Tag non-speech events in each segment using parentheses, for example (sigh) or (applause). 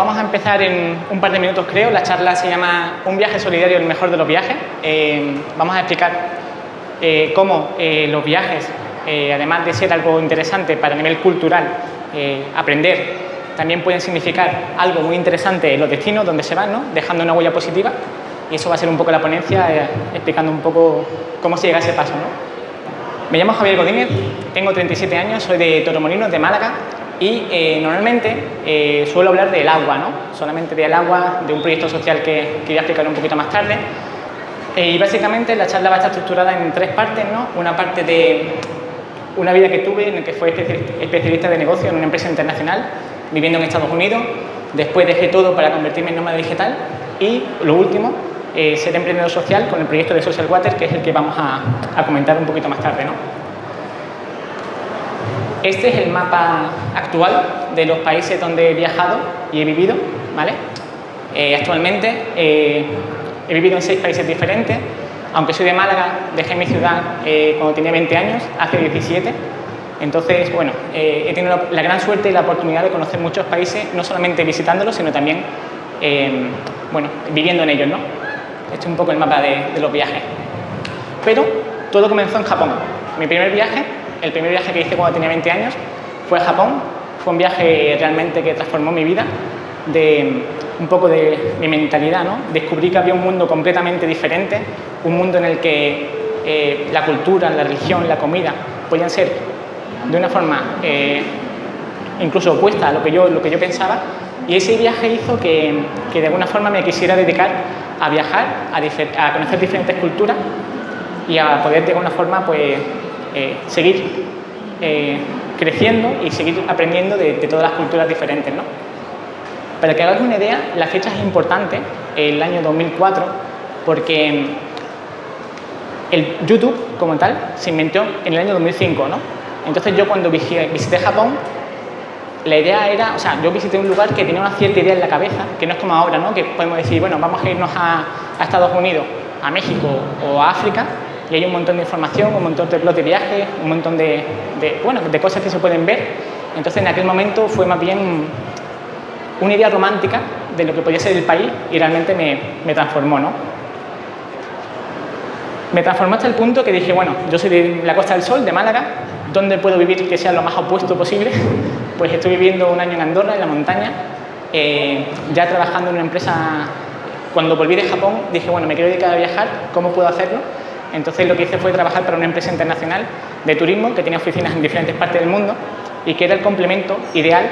Eh, vamos a empezar en un par de minutos creo. La charla se llama Un viaje solidario, el mejor de los viajes. Eh, vamos a explicar eh, cómo los viajes, además de ser algo interesante para nivel cultural, aprender, también pueden significar algo muy interesante en los destinos donde se van, ¿no? dejando una huella positiva. Y eso va a ser un poco la ponencia, explicando un poco cómo se llega a ese paso. ¿no? Me llamo Javier Godínez, tengo 37 años, soy de Torremolinos, de Málaga, y eh, normalmente eh, suelo hablar del agua, ¿no? solamente del agua, de un proyecto social que, que voy a explicar un poquito más tarde. Eh, y básicamente la charla va a estar estructurada en tres partes, ¿no? una parte de una vida que tuve en la que fue especialista de negocio en una empresa internacional, viviendo en Estados Unidos, después dejé todo para convertirme en nómada digital y lo último, ser emprendedor social con el proyecto de Social Water, que es el que vamos a, a comentar un poquito más tarde. ¿no? Este es el mapa actual de los países donde he viajado y he vivido. ¿vale? Eh, actualmente eh, he vivido en seis países diferentes. Aunque soy de Málaga, dejé mi ciudad eh, cuando tenía 20 años, hace 17. Entonces, bueno, he tenido la, gran suerte y la oportunidad de conocer muchos países, no solamente visitándolos, sino también, bueno, viviendo en ellos, ¿no? Este es un poco el mapa de, de los viajes. Pero todo comenzó en Japón. Mi primer viaje el primer viaje que hice cuando tenía 20 años fue a Japón. Fue un viaje realmente que transformó mi vida, de un poco de mi mentalidad. ¿no? Descubrí que había un mundo completamente diferente, un mundo en el que eh, la cultura, la religión, la comida podían ser de una forma eh, incluso opuesta a lo que, yo, lo que yo pensaba. Y ese viaje hizo que, que de alguna forma me quisiera dedicar a viajar, a, a conocer diferentes culturas y a poder de alguna forma pues, eh, seguir eh, creciendo y seguir aprendiendo de, todas las culturas diferentes. ¿no? Para que hagáis una idea, la fecha es importante, el año 2004, porque el YouTube como tal se inventó en el año 2005. ¿no? Entonces yo cuando visité Japón, la idea era, o sea, yo visité un lugar que tenía una cierta idea en la cabeza, que no es como ahora, ¿no? que podemos decir, bueno, vamos a irnos a, a Estados Unidos, a México o a África, y hay un montón de información, un montón de plot de viaje, un montón de, bueno, de cosas que se pueden ver. Entonces en aquel momento fue más bien una idea romántica de lo que podía ser el país y realmente me, me transformó. ¿no? Me transformó hasta el punto que dije, bueno, yo soy de la Costa del Sol, de Málaga, ¿dónde puedo vivir que sea lo más opuesto posible? (laughs) Pues estoy viviendo un año en Andorra, en la montaña, eh, ya trabajando en una empresa. Cuando volví de Japón dije, bueno, me quiero dedicar a viajar, ¿cómo puedo hacerlo? Entonces lo que hice fue trabajar para una empresa internacional de turismo que tenía oficinas en diferentes partes del mundo y que era el complemento ideal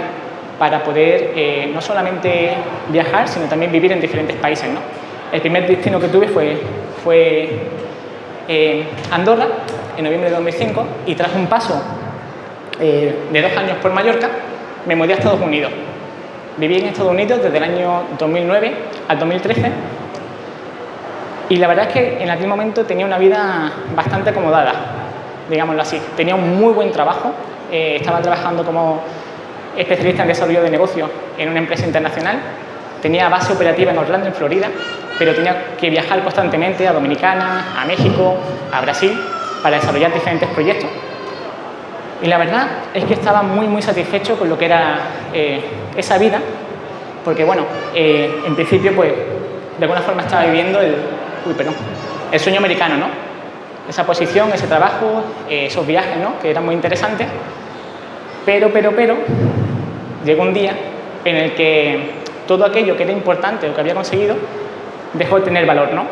para poder eh, no solamente viajar, sino también vivir en diferentes países. El primer destino que tuve fue, fue eh, Andorra, en noviembre de 2005, y tras un paso eh, de dos años por Mallorca, me mudé a Estados Unidos. Viví en Estados Unidos desde el año 2009 al 2013 y la verdad es que en aquel momento tenía una vida bastante acomodada, digámoslo así. Tenía un muy buen trabajo, eh, estaba trabajando como especialista en desarrollo de negocios en una empresa internacional, tenía base operativa en Orlando, en Florida, pero tenía que viajar constantemente a Dominicana, a México, a Brasil, para desarrollar diferentes proyectos. Y la verdad es que estaba muy, muy satisfecho con lo que era eh, esa vida, porque bueno, eh, en principio pues de alguna forma estaba viviendo el, uy, perdón, el sueño americano, ¿no? Esa posición, ese trabajo, eh, esos viajes, ¿no? Que eran muy interesantes. Pero, pero, pero, llegó un día en el que todo aquello que era importante o que había conseguido dejó de tener valor, ¿no?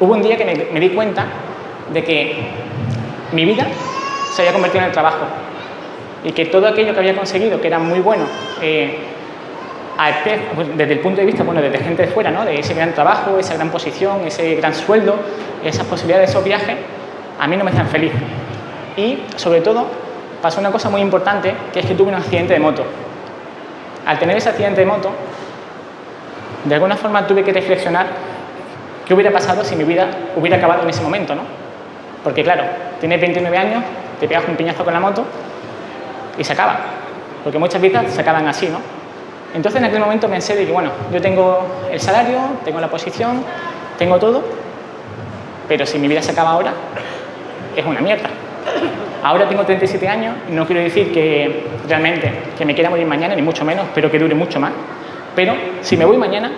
Hubo un día que me, di cuenta de que mi vida se había convertido en el trabajo y que todo aquello que había conseguido, que era muy bueno, eh, desde el punto de vista, bueno, desde gente de fuera, ¿no? de ese gran trabajo, esa gran posición, ese gran sueldo, esas posibilidades, esos viajes, a mí no me hacían feliz. Y, sobre todo, pasó una cosa muy importante, que es que tuve un accidente de moto. Al tener ese accidente de moto, de alguna forma tuve que reflexionar qué hubiera pasado si mi vida hubiera acabado en ese momento, ¿no? Porque, claro, tienes 29 años, te pegas un piñazo con la moto y se acaba. Porque muchas vidas se acaban así, ¿no? Entonces en aquel momento pensé de que, bueno, yo tengo el salario, tengo la posición, tengo todo, pero si mi vida se acaba ahora, es una mierda. Ahora tengo 37 años no quiero decir que realmente que me quiera morir mañana, ni mucho menos, espero que dure mucho más. Pero si me voy mañana,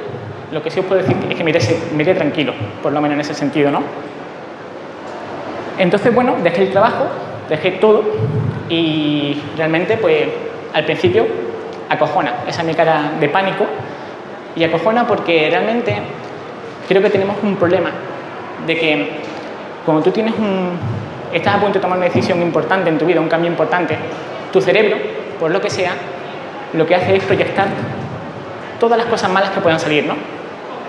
lo que sí os puedo decir es que me me iré tranquilo, por lo menos en ese sentido, ¿no? Entonces, bueno, dejé el trabajo, dejé todo y realmente, pues, al principio acojona, esa es mi cara de pánico y acojona porque realmente creo que tenemos un problema de que cuando tú tienes un, estás a punto de tomar una decisión importante en tu vida, un cambio importante, tu cerebro, por lo que sea, lo que hace es proyectar todas las cosas malas que puedan salir, ¿no?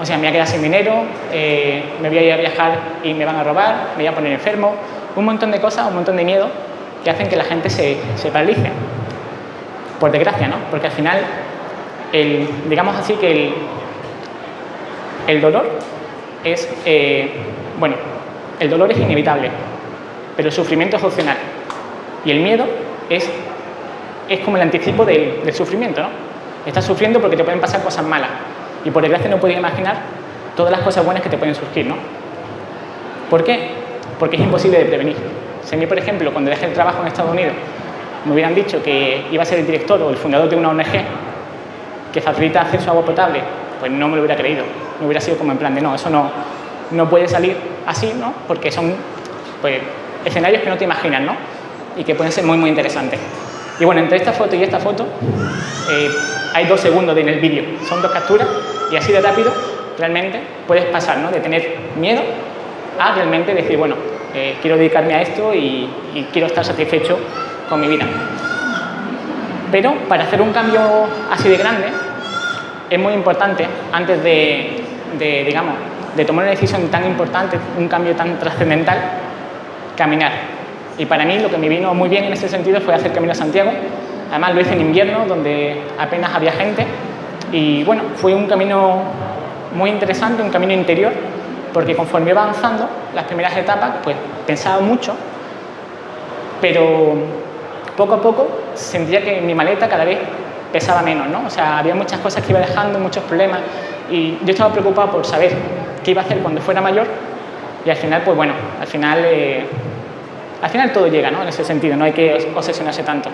O sea, me voy a quedar sin dinero, eh, me voy a ir a viajar y me van a robar, me voy a poner enfermo, un montón de cosas, un montón de miedo que hacen que la gente se, se paralice. Por desgracia, ¿no? Porque al final, el, digamos así que el, dolor es, eh, bueno, el dolor es inevitable, pero el sufrimiento es opcional. Y el miedo es, es como el anticipo del, del sufrimiento, ¿no? Estás sufriendo porque te pueden pasar cosas malas y por desgracia no puedes imaginar todas las cosas buenas que te pueden surgir, ¿no? ¿Por qué? Porque es imposible de prevenir. Si a mí, por ejemplo, cuando dejé el trabajo en Estados Unidos, me hubieran dicho que iba a ser el director o el fundador de una ONG que facilita acceso a agua potable, pues no me lo hubiera creído. No hubiera sido como en plan de no, eso no, no puede salir así, ¿no? Porque son pues, escenarios que no te imaginas, ¿no? Y que pueden ser muy, muy interesantes. Y bueno, entre esta foto y esta foto eh, hay dos segundos en el vídeo, son dos capturas y así de rápido realmente puedes pasar ¿no? de tener miedo a realmente decir, bueno, eh, quiero dedicarme a esto y, quiero estar satisfecho con mi vida. Pero para hacer un cambio así de grande es muy importante, antes de, digamos, de tomar una decisión tan importante, un cambio tan trascendental, caminar. Y para mí lo que me vino muy bien en ese sentido fue hacer Camino a Santiago. Además lo hice en invierno, donde apenas había gente. Y bueno, fue un camino muy interesante, un camino interior, porque conforme iba avanzando, las primeras etapas, pues pensaba mucho, pero poco a poco sentía que mi maleta cada vez pesaba menos, ¿no? O sea, había muchas cosas que iba dejando, muchos problemas, y yo estaba preocupado por saber qué iba a hacer cuando fuera mayor, y al final, pues bueno, al final eh, al final todo llega, ¿no? En ese sentido, no hay que obsesionarse tanto.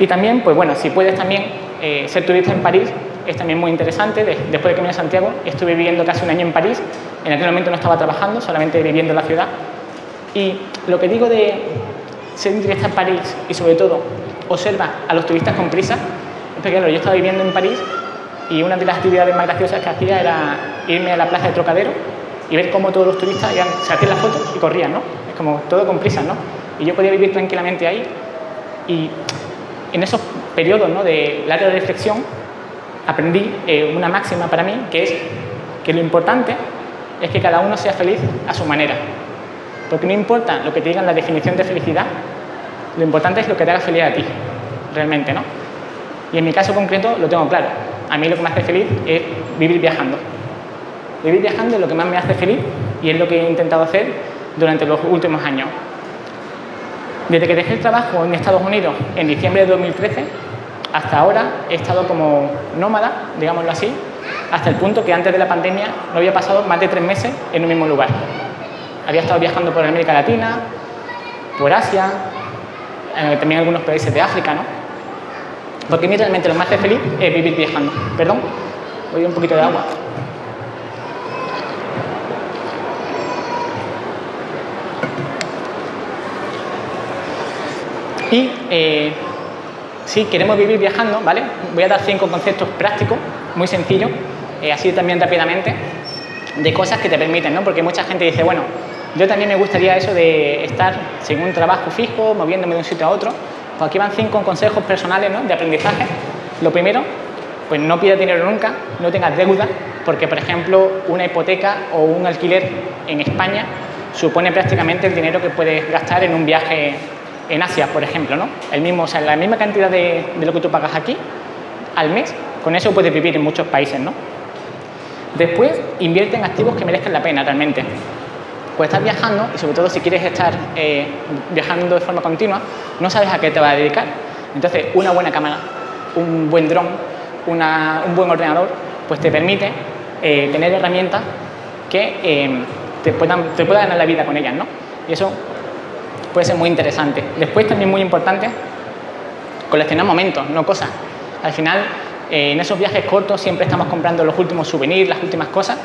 Y también, pues bueno, si puedes también eh, ser turista en París, es también muy interesante. después de que vine a Santiago, estuve viviendo casi un año en París. En aquel momento no estaba trabajando, solamente viviendo en la ciudad. Y lo que digo de ser un turista en París y sobre todo observa a los turistas con prisa, es porque yo estaba viviendo en París y una de las actividades más graciosas que hacía era irme a la plaza de Trocadero y ver cómo todos los turistas se hacían las fotos y corrían, ¿no? como todo con prisa, ¿no? Y yo podía vivir tranquilamente ahí y en esos periodos ¿no? de larga reflexión aprendí eh, una máxima para mí que es que lo importante es que cada uno sea feliz a su manera. Porque no importa lo que te digan la definición de felicidad, lo importante es lo que te haga feliz a ti, realmente, ¿no? Y en mi caso concreto lo tengo claro. A mí lo que me hace feliz es vivir viajando. Vivir viajando es lo que más me hace feliz y es lo que he intentado hacer durante los últimos años. Desde que dejé el trabajo en Estados Unidos en diciembre de 2013, hasta ahora he estado como nómada, digámoslo así, hasta el punto que antes de la pandemia no había pasado más de tres meses en un mismo lugar. Había estado viajando por América Latina, por Asia, también algunos países de África, ¿no? Porque a mí realmente lo más hace feliz es vivir viajando. Perdón, voy a un poquito de agua. Y eh, si queremos vivir viajando, ¿vale? Voy a dar cinco conceptos prácticos, muy sencillos, eh, así también rápidamente, de cosas que te permiten, ¿no? Porque mucha gente dice, bueno, yo también me gustaría eso de estar sin un trabajo fijo, moviéndome de un sitio a otro. Pues aquí van cinco consejos personales de aprendizaje. Lo primero, pues no pidas dinero nunca, no tengas deuda, porque por ejemplo una hipoteca o un alquiler en España supone prácticamente el dinero que puedes gastar en un viaje en Asia, por ejemplo, ¿no? El mismo, o sea, la misma cantidad de, lo que tú pagas aquí al mes, con eso puedes vivir en muchos países, ¿no? Después, invierte en activos que merezcan la pena realmente. Pues estás viajando y sobre todo si quieres estar eh, viajando de forma continua, no sabes a qué te vas a dedicar. Entonces, una buena cámara, un buen dron, un buen ordenador, pues te permite eh, tener herramientas que eh, te, puedan, te puedan ganar la vida con ellas, ¿no? Y eso puede ser muy interesante. Después también muy importante, coleccionar momentos, no cosas. Al final, en esos viajes cortos siempre estamos comprando los últimos souvenirs, las últimas cosas,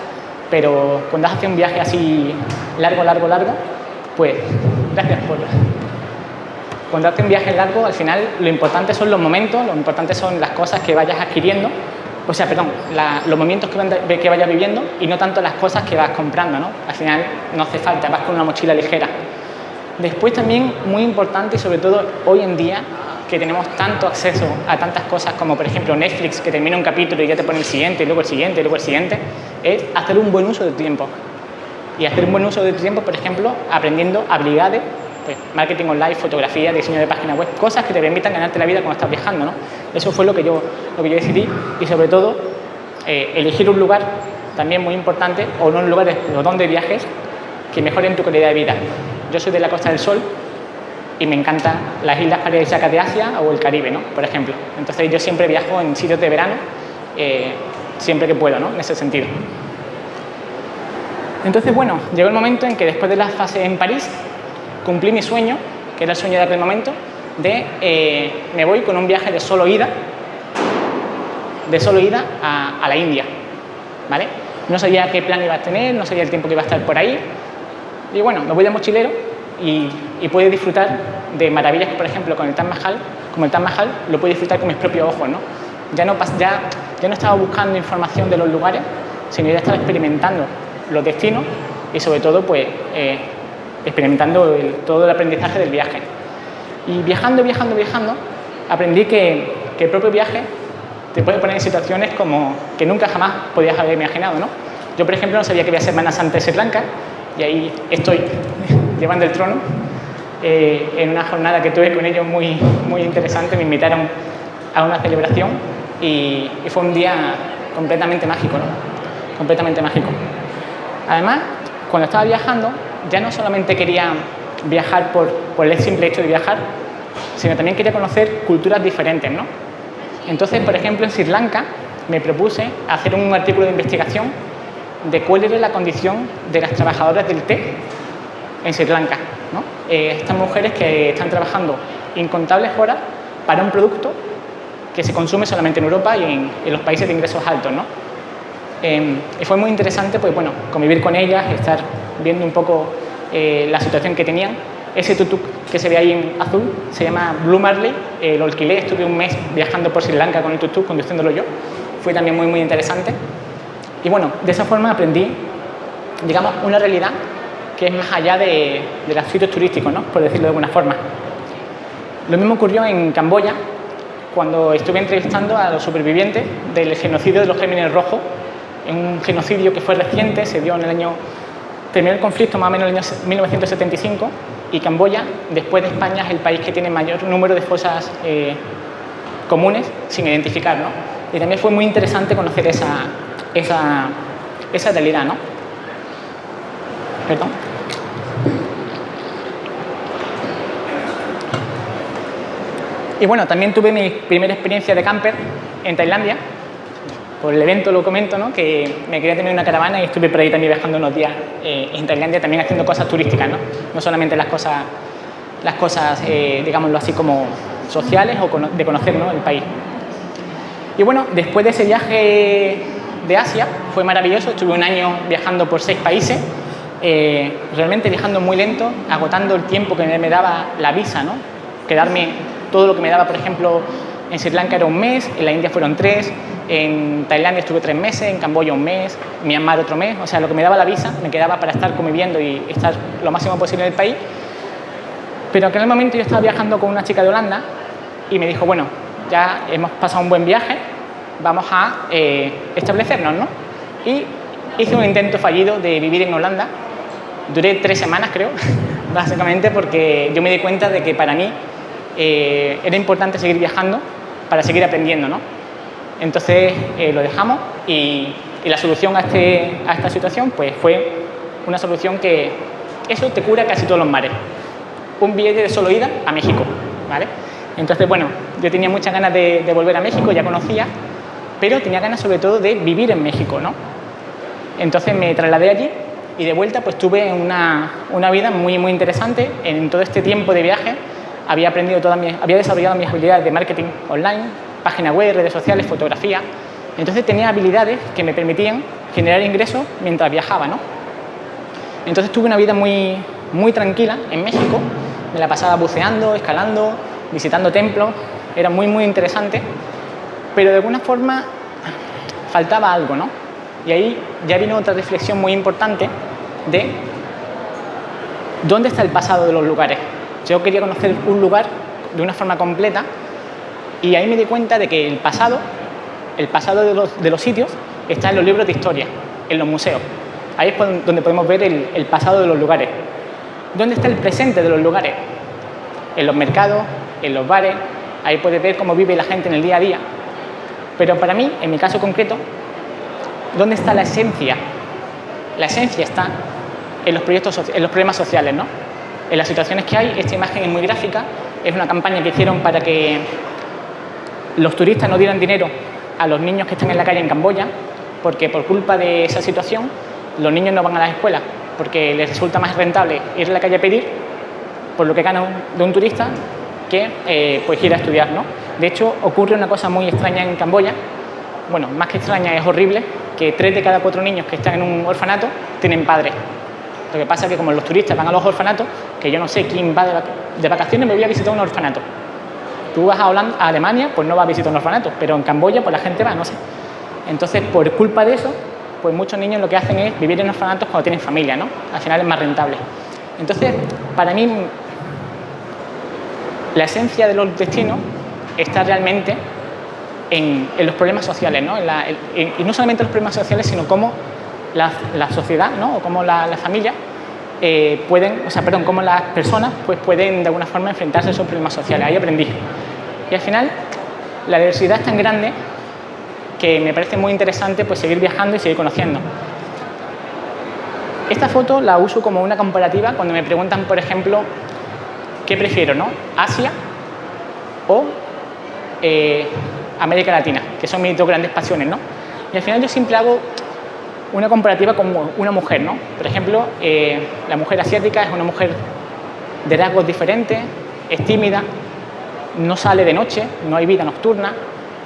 pero cuando haces un viaje así largo, largo, largo, pues, gracias por... Cuando haces un viaje largo, al final lo importante son los momentos, lo importante son las cosas que vayas adquiriendo, o sea, perdón, los momentos que, que vayas viviendo y no tanto las cosas que vas comprando, ¿no? Al final no hace falta, vas con una mochila ligera. Después también, muy importante y sobre todo hoy en día, que tenemos tanto acceso a tantas cosas como por ejemplo Netflix, que termina un capítulo y ya te pone el siguiente, y luego el siguiente, y luego el siguiente, es hacer un buen uso de tu tiempo. Y hacer un buen uso de tu tiempo, por ejemplo, aprendiendo habilidades, pues, marketing online, fotografía, diseño de página web, cosas que te permitan ganarte la vida cuando estás viajando. ¿no? Eso fue lo que yo, lo que yo decidí y sobre todo eh, elegir un lugar también muy importante o no un lugar de, donde viajes que mejoren tu calidad de vida. Yo soy de la Costa del Sol y me encantan las islas paradisíacas de Asia o el Caribe, ¿no? por ejemplo. Entonces yo siempre viajo en sitios de verano, eh, siempre que puedo, ¿no? en ese sentido. Entonces, bueno, llegó el momento en que después de la fase en París, cumplí mi sueño, que era el sueño de aquel momento, de eh, me voy con un viaje de solo ida, de solo ida a, a la India, ¿vale? No sabía qué plan iba a tener, no sabía el tiempo que iba a estar por ahí, y bueno, me voy de mochilero y, y puedo disfrutar de maravillas que, por ejemplo, con el Taj Mahal, como el Taj Mahal, lo puedo disfrutar con mis propios ojos, ¿no? Ya no, ya, ya no estaba buscando información de los lugares, sino ya estaba experimentando los destinos y sobre todo, pues, eh, experimentando todo el aprendizaje del viaje. Y viajando, viajando, viajando, aprendí que, que, el propio viaje te puede poner en situaciones como que nunca jamás podías haber imaginado, ¿no? Yo, por ejemplo, no sabía que iba a Semana Santa de Sri Lanka y ahí estoy llevando el trono eh, en una jornada que tuve con ellos muy, muy interesante. Me invitaron a una celebración y, y fue un día completamente mágico, ¿no? Completamente mágico. Además, cuando estaba viajando, ya no solamente quería viajar por, por, el simple hecho de viajar, sino también quería conocer culturas diferentes, ¿no? Entonces, por ejemplo, en Sri Lanka me propuse hacer un artículo de investigación de cuál era la condición de las trabajadoras del té en Sri Lanka. ¿no? Eh, estas mujeres que están trabajando incontables horas para un producto que se consume solamente en Europa y en, en los países de ingresos altos. ¿no? Eh, y fue muy interesante pues, bueno, convivir con ellas, estar viendo un poco eh, la situación que tenían. Ese tutuk que se ve ahí en azul se llama Blue Marley, eh, lo alquilé, estuve un mes viajando por Sri Lanka con el tutuk, conduciéndolo yo. Fue también muy, muy interesante. Y bueno, de esa forma aprendí, digamos, una realidad que es más allá de, de los sitios turísticos, ¿no? por decirlo de alguna forma. Lo mismo ocurrió en Camboya, cuando estuve entrevistando a los supervivientes del genocidio de los Géminis Rojos, un genocidio que fue reciente, se dio en el año, terminó el conflicto más o menos en el año 1975, y Camboya, después de España, es el país que tiene mayor número de fosas eh, comunes sin identificar, ¿no? Y también fue muy interesante conocer esa, esa, esa realidad, ¿no? Perdón. Y bueno, también tuve mi primera experiencia de camper en Tailandia. Por el evento lo comento, ¿no? que me quería tener una caravana y estuve por ahí también viajando unos días eh, en Tailandia, también haciendo cosas turísticas, no, no solamente las cosas, las cosas eh, digámoslo así, como sociales o de conocer ¿no? el país. Y bueno, después de ese viaje de Asia, fue maravilloso, estuve un año viajando por seis países, eh, realmente viajando muy lento, agotando el tiempo que me daba la visa, ¿no? quedarme todo lo que me daba, por ejemplo, en Sri Lanka era un mes, en la India fueron tres, en Tailandia estuve tres meses, en Camboya un mes, en Myanmar otro mes, o sea, lo que me daba la visa me quedaba para estar conviviendo y estar lo máximo posible en el país. Pero en aquel momento yo estaba viajando con una chica de Holanda y me dijo, bueno, ya hemos pasado un buen viaje, vamos a eh, establecernos, ¿no? Y hice un intento fallido de vivir en Holanda, duré tres semanas creo, (laughs) básicamente porque yo me di cuenta de que para mí eh, era importante seguir viajando para seguir aprendiendo, ¿no? Entonces eh, lo dejamos y, y la solución a, este, a, esta situación pues fue una solución que eso te cura casi todos los mares. Un billete de solo ida a México, ¿vale? Entonces, bueno, yo tenía muchas ganas de, volver a México, ya conocía, pero tenía ganas sobre todo de vivir en México, ¿no? Entonces me trasladé allí y de vuelta pues tuve una, una, vida muy, muy interesante. En todo este tiempo de viaje había, aprendido toda mi, había desarrollado mis habilidades de marketing online, página web, redes sociales, fotografía. Entonces tenía habilidades que me permitían generar ingresos mientras viajaba. ¿no? Entonces tuve una vida muy, muy tranquila en México. Me la pasaba buceando, escalando, visitando templos. Era muy, muy interesante. Pero de alguna forma faltaba algo, ¿no? Y ahí ya vino otra reflexión muy importante de dónde está el pasado de los lugares. Yo quería conocer un lugar de una forma completa y ahí me di cuenta de que el pasado, el pasado de los, de los sitios, está en los libros de historia, en los museos. Ahí es donde podemos ver el, pasado de los lugares. ¿Dónde está el presente de los lugares? En los mercados, en los bares, ahí puedes ver cómo vive la gente en el día a día. Pero para mí, en mi caso concreto, ¿dónde está la esencia? La esencia está en los, proyectos, en los problemas sociales, ¿no? En las situaciones que hay, esta imagen es muy gráfica, es una campaña que hicieron para que los turistas no dieran dinero a los niños que están en la calle en Camboya, porque por culpa de esa situación los niños no van a las escuelas, porque les resulta más rentable ir a la calle a pedir por lo que gana de un turista que eh, pues ir a estudiar. ¿no? De hecho, ocurre una cosa muy extraña en Camboya, bueno, más que extraña, es horrible, que tres de cada cuatro niños que están en un orfanato tienen padres. Lo que pasa es que como los turistas van a los orfanatos, que yo no sé quién va de vacaciones, me voy a visitar un orfanato. Tú vas a, Holanda, a Alemania, pues no vas a visitar un orfanato, pero en Camboya pues la gente va, no sé. Entonces, por culpa de eso, pues muchos niños lo que hacen es vivir en orfanatos cuando tienen familia, ¿no? Al final es más rentable. Entonces, para mí, la esencia de los destinos está realmente en, los problemas sociales, ¿no? y no solamente los problemas sociales, sino cómo la, sociedad, ¿no? O cómo la, familia eh, pueden, o sea, perdón, cómo las personas pues, pueden de alguna forma enfrentarse a esos problemas sociales. Ahí aprendí. Y al final, la diversidad es tan grande que me parece muy interesante pues, seguir viajando y seguir conociendo. Esta foto la uso como una comparativa cuando me preguntan, por ejemplo, ¿qué prefiero, no? ¿Asia o eh, América Latina? Que son mis dos grandes pasiones, ¿no? Y al final yo siempre hago una comparativa con una mujer, ¿no? Por ejemplo, eh, la mujer asiática es una mujer de rasgos diferentes, es tímida, no sale de noche, no hay vida nocturna,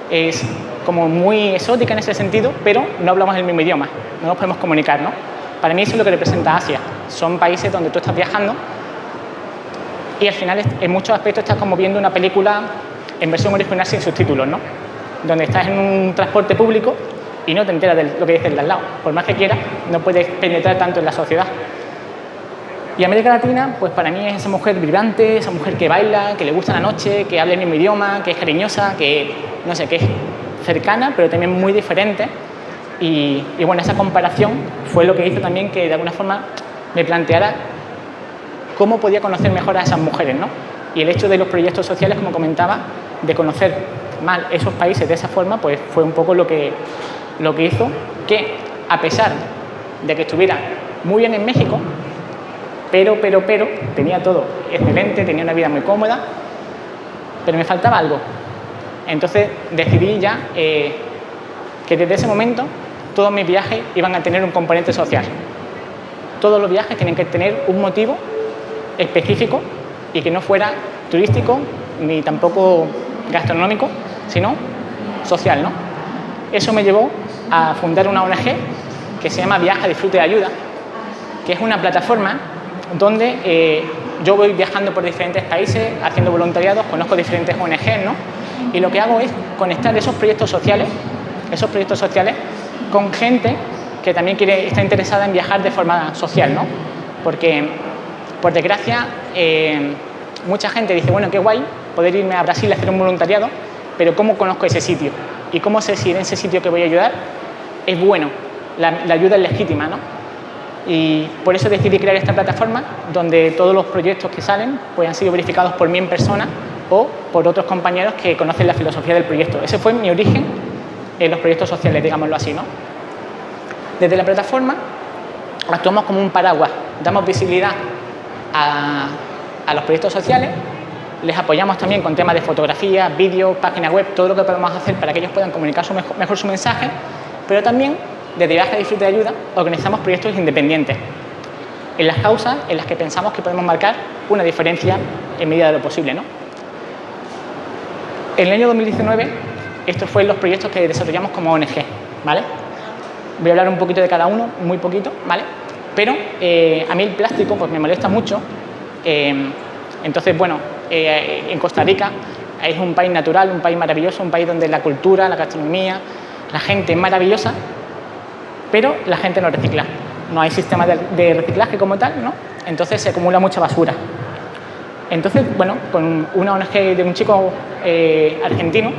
es como muy exótica en ese sentido, pero no hablamos el mismo idioma, no nos podemos comunicar, ¿no? Para mí eso es lo que representa Asia. Son países donde tú estás viajando y al final en muchos aspectos estás como viendo una película en versión original sin subtítulos, ¿no? Donde estás en un transporte público y no te enteras de lo que dice el de al lado. Por más que quieras, no puedes penetrar tanto en la sociedad. Y América Latina, pues para mí es esa mujer vibrante, esa mujer que baila, que le gusta la noche, que habla el mismo idioma, que es cariñosa, que no sé, que es cercana, pero también muy diferente. Y, bueno, esa comparación fue lo que hizo también que de alguna forma me planteara cómo podía conocer mejor a esas mujeres, ¿no? Y el hecho de los proyectos sociales, como comentaba, de conocer más esos países de esa forma, pues fue un poco lo que, lo que hizo que, a pesar de que estuviera muy bien en México, pero, pero, pero, tenía todo excelente, tenía una vida muy cómoda, pero me faltaba algo, entonces decidí ya eh, que desde ese momento todos mis viajes iban a tener un componente social. Todos los viajes tienen que tener un motivo específico y que no fuera turístico ni tampoco gastronómico, sino social. ¿no? Eso me llevó a fundar una ONG que se llama Viaja, Disfrute y Ayuda, que es una plataforma donde eh, yo voy viajando por diferentes países, haciendo voluntariados, conozco diferentes ONGs, ¿no? y lo que hago es conectar esos proyectos sociales, esos proyectos sociales con gente que también quiere, está interesada en viajar de forma social, ¿no? Porque, por desgracia, eh, mucha gente dice, bueno, qué guay poder irme a Brasil a hacer un voluntariado, pero ¿cómo conozco ese sitio? ¿Y cómo sé si en ese sitio que voy a ayudar es bueno? La, ayuda es legítima, ¿no? Y por eso decidí crear esta plataforma donde todos los proyectos que salen pues, han sido verificados por mí en persona o por otros compañeros que conocen la filosofía del proyecto. Ese fue mi origen en los proyectos sociales, digámoslo así. ¿no? Desde la plataforma actuamos como un paraguas, damos visibilidad a, los proyectos sociales, les apoyamos también con temas de fotografía, vídeo, página web, todo lo que podemos hacer para que ellos puedan comunicar mejor, su mensaje, pero también desde Viaje Disfrute de Ayuda organizamos proyectos independientes en las causas en las que pensamos que podemos marcar una diferencia en medida de lo posible. ¿no? En el año 2019, estos fueron los proyectos que desarrollamos como ONG. ¿vale? Voy a hablar un poquito de cada uno, muy poquito, ¿vale? Pero eh, a mí el plástico pues, me molesta mucho. Eh, entonces, bueno, eh, en Costa Rica es un país natural, un país maravilloso, un país donde la cultura, la gastronomía, la gente es maravillosa, pero la gente no recicla. No hay sistema de, reciclaje como tal, ¿no? Entonces se acumula mucha basura. Entonces, bueno, con una ONG de un chico argentino,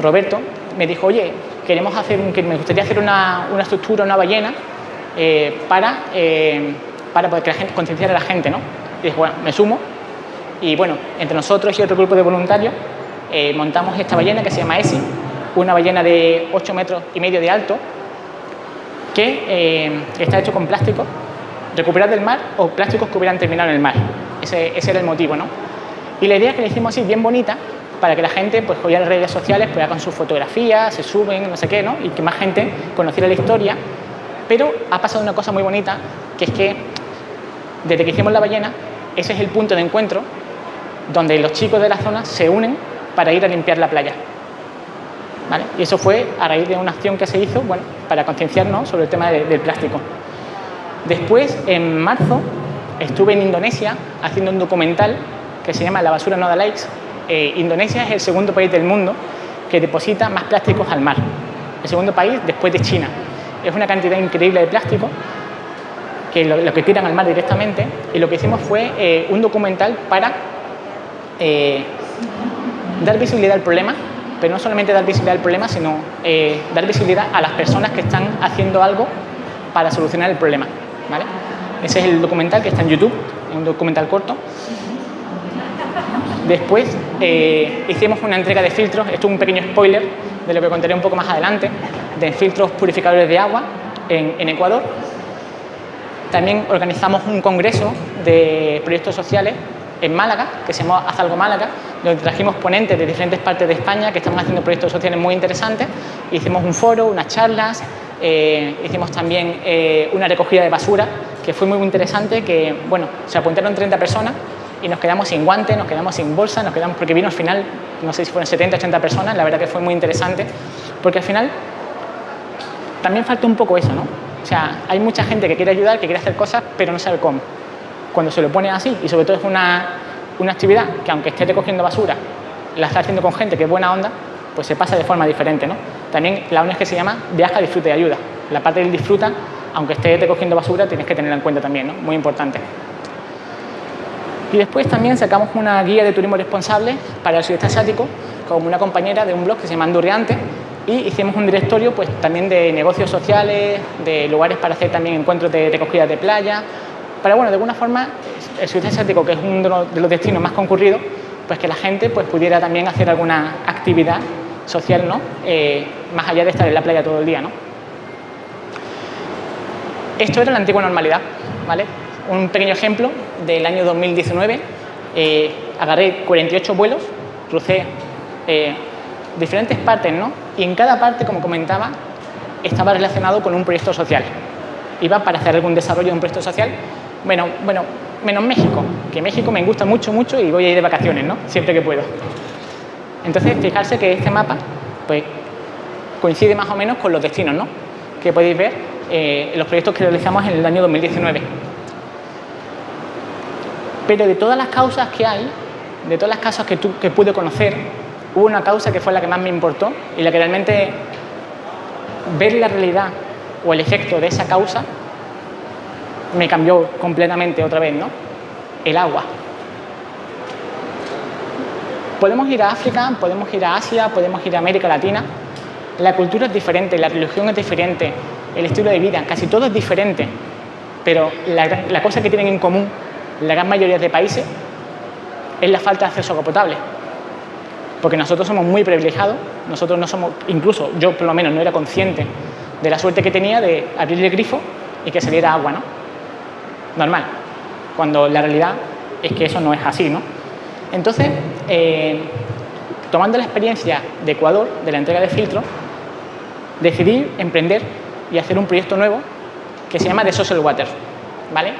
Roberto, me dijo, oye, queremos hacer que me gustaría hacer una, estructura, una ballena, eh, para, eh, para poder que la gente, concienciar a la gente, ¿no? Y dije, bueno, me sumo, y bueno, entre nosotros y otro grupo de voluntarios eh, montamos esta ballena que se llama ESI, una ballena de 8 metros y medio de alto, que está hecho con plástico recuperado del mar o plásticos que hubieran terminado en el mar. Ese, ese era el motivo, ¿no? Y la idea es que le hicimos así, bien bonita, para que la gente, pues hoy en las redes sociales, pues hagan sus fotografías, se suben, no sé qué, ¿no? Y que más gente conociera la historia. Pero ha pasado una cosa muy bonita, que es que desde que hicimos la ballena, ese es el punto de encuentro donde los chicos de la zona se unen para ir a limpiar la playa. ¿Vale? Y eso fue a raíz de una acción que se hizo bueno, para concienciarnos sobre el tema del plástico. Después, en marzo, estuve en Indonesia haciendo un documental que se llama La basura no da likes, eh, Indonesia es el segundo país del mundo que deposita más plásticos al mar. El segundo país después de China. Es una cantidad increíble de plástico que lo, que tiran al mar directamente y lo que hicimos fue eh, un documental para eh, dar visibilidad al problema, pero no solamente dar visibilidad al problema, sino dar visibilidad a las personas que están haciendo algo para solucionar el problema. Ese es el documental que está en YouTube, un documental corto. Después eh, hicimos una entrega de filtros, esto es un pequeño spoiler de lo que contaré un poco más adelante, de filtros purificadores de agua en, Ecuador. También organizamos un congreso de proyectos sociales en Málaga, que se llama Haz algo Málaga, donde trajimos ponentes de diferentes partes de España que están haciendo proyectos sociales muy interesantes. Hicimos un foro, unas charlas, eh, hicimos también eh, una recogida de basura, que fue muy interesante, que bueno, se apuntaron 30 personas y nos quedamos sin guantes, nos quedamos sin bolsa, nos quedamos porque vino al final, no sé si fueron 70, 80 personas, la verdad que fue muy interesante, porque al final también falta un poco eso, ¿no? O sea, hay mucha gente que quiere ayudar, que quiere hacer cosas, pero no sabe cómo. Cuando se lo pone así, y sobre todo es una, una actividad que aunque esté recogiendo basura, la está haciendo con gente que es buena onda, pues se pasa de forma diferente, ¿no? También la que se llama viaja, disfruta y ayuda. La parte del disfruta, aunque esté recogiendo basura, tienes que tenerla en cuenta también, ¿no? Muy importante. Y después también sacamos una guía de turismo responsable para el sudeste asiático con una compañera de un blog que se llama Andurriante y hicimos un directorio pues también de negocios sociales, de lugares para hacer también encuentros de recogida de playa, para bueno, de alguna forma el sudeste asiático, que es uno de los destinos más concurridos, pues que la gente pues pudiera también hacer alguna actividad social, ¿no? Eh, más allá de estar en la playa todo el día, ¿no? Esto era la antigua normalidad, ¿vale? un pequeño ejemplo del año 2019. Eh, agarré 48 vuelos, crucé eh, diferentes partes, ¿no? Y en cada parte, como comentaba, estaba relacionado con un proyecto social. Iba para hacer algún desarrollo de un proyecto social. Bueno, bueno, menos México, que México me gusta mucho, mucho y voy a ir de vacaciones, ¿no? Siempre que puedo. Entonces, fijarse que este mapa, pues, coincide más o menos con los destinos, ¿no? Que podéis ver eh, los proyectos que realizamos en el año 2019. Pero de todas las causas que hay, de todas las causas que, que pude conocer, hubo una causa que fue la que más me importó y la que realmente ver la realidad o el efecto de esa causa me cambió completamente otra vez, ¿no? El agua. Podemos ir a África, podemos ir a Asia, podemos ir a América Latina. La cultura es diferente, la religión es diferente, el estilo de vida, casi todo es diferente. Pero la, la cosa que tienen en común la gran mayoría de países es la falta de acceso a agua potable. Porque nosotros somos muy privilegiados, nosotros no somos, incluso yo por lo menos no era consciente de la suerte que tenía de abrir el grifo y que saliera agua, ¿no? Normal, cuando la realidad es que eso no es así, ¿no? Entonces, eh, tomando la experiencia de Ecuador, de la entrega de filtros, decidí emprender y hacer un proyecto nuevo que se llama The Social Water. ¿vale?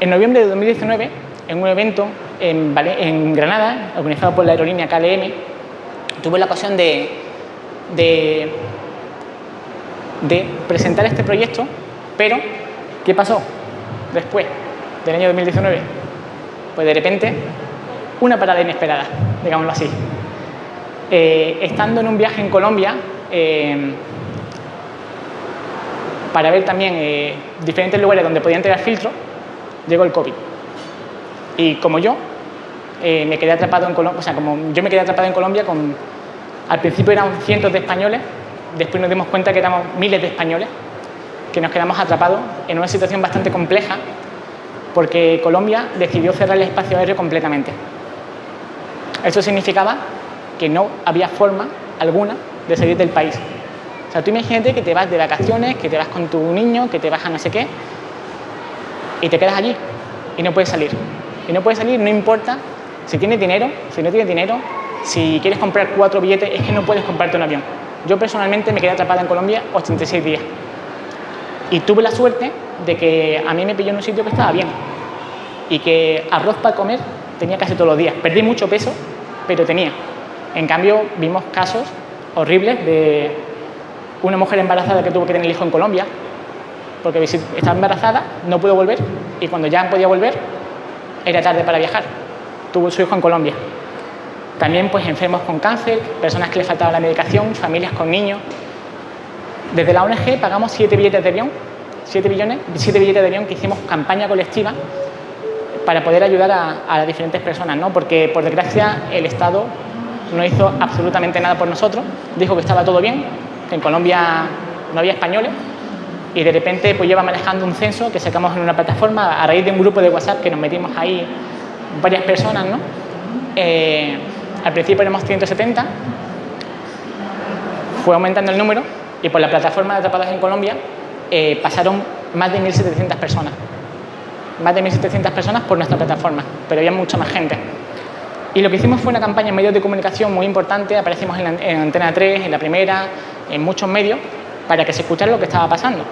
En noviembre de 2019, en un evento en, Granada, organizado por la aerolínea KLM, tuve la ocasión de, de presentar este proyecto, pero ¿qué pasó después del año 2019? Pues de repente, una parada inesperada, digámoslo así. Eh, estando en un viaje en Colombia, eh, para ver también eh, diferentes lugares donde podía entregar filtros, llegó el COVID. Y como yo, me quedé atrapado en Colombia, o sea, como yo me quedé atrapado en Colombia con, al principio eran cientos de españoles, después nos dimos cuenta que éramos miles de españoles, que nos quedamos atrapados en una situación bastante compleja, porque Colombia decidió cerrar el espacio aéreo completamente. Eso significaba que no había forma alguna de salir del país. O sea, tú imagínate que te vas de vacaciones, que te vas con tu niño, que te vas a no sé qué, y te quedas allí y no puedes salir. Y no puedes salir, no importa si tienes dinero, si no tienes dinero, si quieres comprar cuatro billetes, es que no puedes comprarte un avión. Yo personalmente me quedé atrapada en Colombia 86 días. Y tuve la suerte de que a mí me pilló en un sitio que estaba bien. Y que arroz para comer tenía casi todos los días. Perdí mucho peso, pero tenía. En cambio, vimos casos horribles de una mujer embarazada que tuvo que tener el hijo en Colombia, porque estaba embarazada, no pudo volver, y cuando ya podía volver, era tarde para viajar. Tuvo su hijo en Colombia. También pues enfermos con cáncer, personas que les faltaba la medicación, familias con niños. Desde la ONG pagamos siete billetes de avión, siete billones, siete billetes de avión que hicimos campaña colectiva para poder ayudar a, a las diferentes personas, ¿no? porque por desgracia el Estado no hizo absolutamente nada por nosotros, dijo que estaba todo bien, que en Colombia no había españoles y de repente pues lleva manejando un censo que sacamos en una plataforma a raíz de un grupo de WhatsApp que nos metimos ahí varias personas, ¿no? Eh, al principio éramos 170, fue aumentando el número y por la plataforma de Atrapadas en Colombia eh, pasaron más de 1.700 personas. Más de 1.700 personas por nuestra plataforma, pero había mucha más gente. Y lo que hicimos fue una campaña en medios de comunicación muy importante, aparecimos en, en Antena 3, en la primera, en muchos medios, para que se escuchara lo que estaba pasando.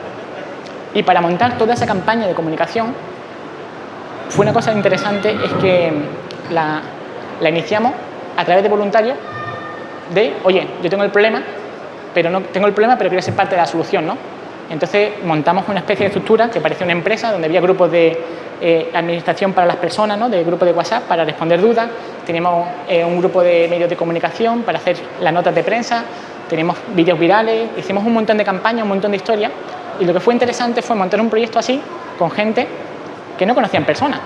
Y para montar toda esa campaña de comunicación, fue una cosa interesante, es que la, la iniciamos a través de voluntarios de, oye, yo tengo el problema, pero no tengo el problema, pero quiero ser parte de la solución, ¿no? Entonces montamos una especie de estructura que parecía una empresa donde había grupos de eh, administración para las personas, ¿no? de grupos de WhatsApp para responder dudas, teníamos eh, un grupo de medios de comunicación para hacer las notas de prensa, teníamos vídeos virales, hicimos un montón de campañas, un montón de historias y lo que fue interesante fue montar un proyecto así con gente que no conocían personas,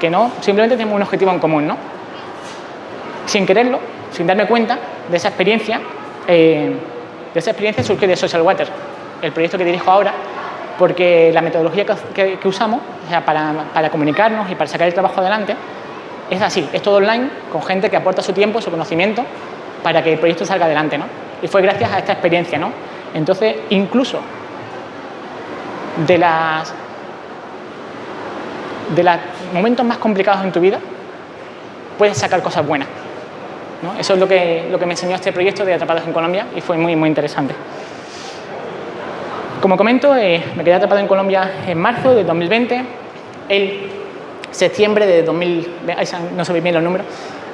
que no simplemente teníamos un objetivo en común, ¿no? Sin quererlo, sin darme cuenta de esa experiencia, eh, de esa experiencia surgió de Social Water, el proyecto que dirijo ahora, porque la metodología que, usamos sea, para, para, comunicarnos y para sacar el trabajo adelante es así, es todo online, con gente que aporta su tiempo, su conocimiento, para que el proyecto salga adelante. ¿no? Y fue gracias a esta experiencia. ¿no? Entonces, incluso de las de los momentos más complicados en tu vida, puedes sacar cosas buenas. Eso es lo que, lo que me enseñó este proyecto de Atrapados en Colombia y fue muy, muy interesante. Como comento, eh, me quedé atrapado en Colombia en marzo de 2020. El septiembre de 2020, no bien los números,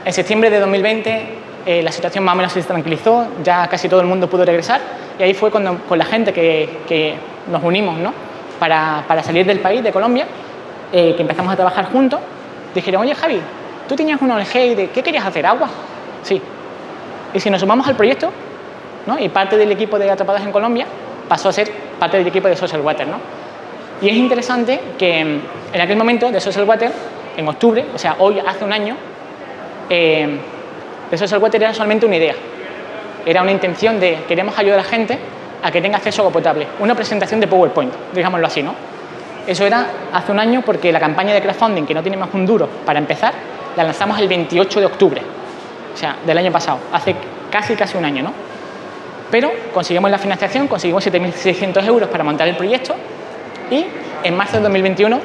en septiembre de 2020 eh, la situación más o menos se tranquilizó, ya casi todo el mundo pudo regresar y ahí fue cuando con la gente que, que nos unimos ¿no? para, para, salir del país, de Colombia, eh, que empezamos a trabajar juntos, dijeron, oye Javi, tú tenías una ONG de qué querías hacer, agua. Sí. Y si nos sumamos al proyecto, ¿no? y parte del equipo de Atrapados en Colombia pasó a ser parte del equipo de Social Water. ¿no? Y es interesante que en aquel momento de Social Water, en octubre, o sea, hoy hace un año, eh, Social Water era solamente una idea. Era una intención de queremos ayudar a la gente a que tenga acceso a agua potable. Una presentación de PowerPoint, digámoslo así, ¿no? Eso era hace un año porque la campaña de crowdfunding, que no tiene más un duro para empezar, la lanzamos el 28 de octubre, o sea, del año pasado, hace casi casi un año, ¿no? Pero conseguimos la financiación, conseguimos 7.600 euros para montar el proyecto y en marzo de 2021,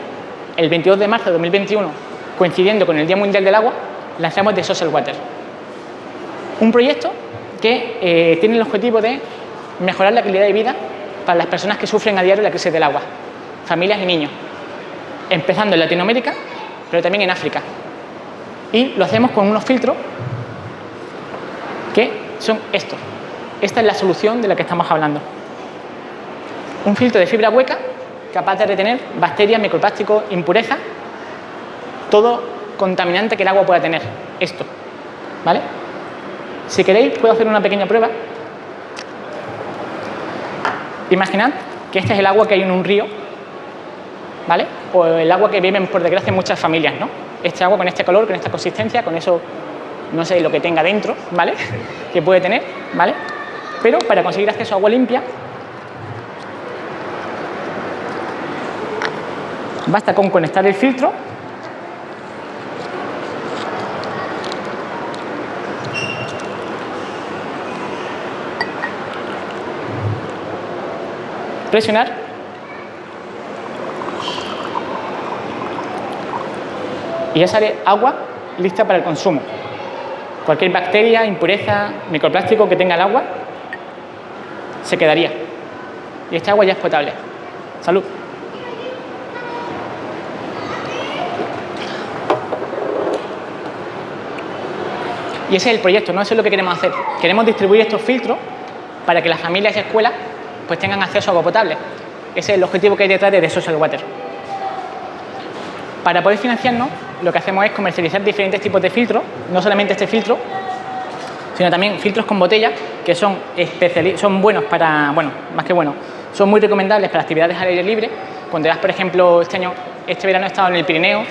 el 22 de marzo de 2021, coincidiendo con el Día Mundial del Agua, lanzamos The Social Water. Un proyecto que eh, tiene el objetivo de mejorar la calidad de vida para las personas que sufren a diario la crisis del agua, familias y niños. empezando en Latinoamérica, pero también en África. Y lo hacemos con unos filtros son estos. Esta es la solución de la que estamos hablando. Un filtro de fibra hueca capaz de retener bacterias, microplásticos, impurezas, todo contaminante que el agua pueda tener. Esto. ¿Vale? Si queréis, puedo hacer una pequeña prueba. Imaginad que este es el agua que hay en un río, ¿vale? O el agua que beben, por desgracia, muchas familias, ¿no? Este agua con este color, con esta consistencia, con eso, no sé lo que tenga dentro, ¿vale? (laughs) que puede tener, ¿vale? Pero para conseguir acceso a agua limpia, basta con conectar el filtro presionar y ya sale agua lista para el consumo. Cualquier bacteria, impureza, microplástico que tenga el agua se quedaría. Y esta agua ya es potable. Salud. Y ese es el proyecto, ¿no? Eso es lo que queremos hacer. Queremos distribuir estos filtros para que las familias y escuelas pues tengan acceso a agua potable. Ese es el objetivo que hay detrás de Social Water. Para poder financiarnos, lo que hacemos es comercializar diferentes tipos de filtros, no solamente este filtro, sino también filtros con botella, que son, son buenos para, bueno, más que buenos, son muy recomendables para actividades al aire libre. Cuando vas, por ejemplo, este año, este verano he estado en el Pirineo,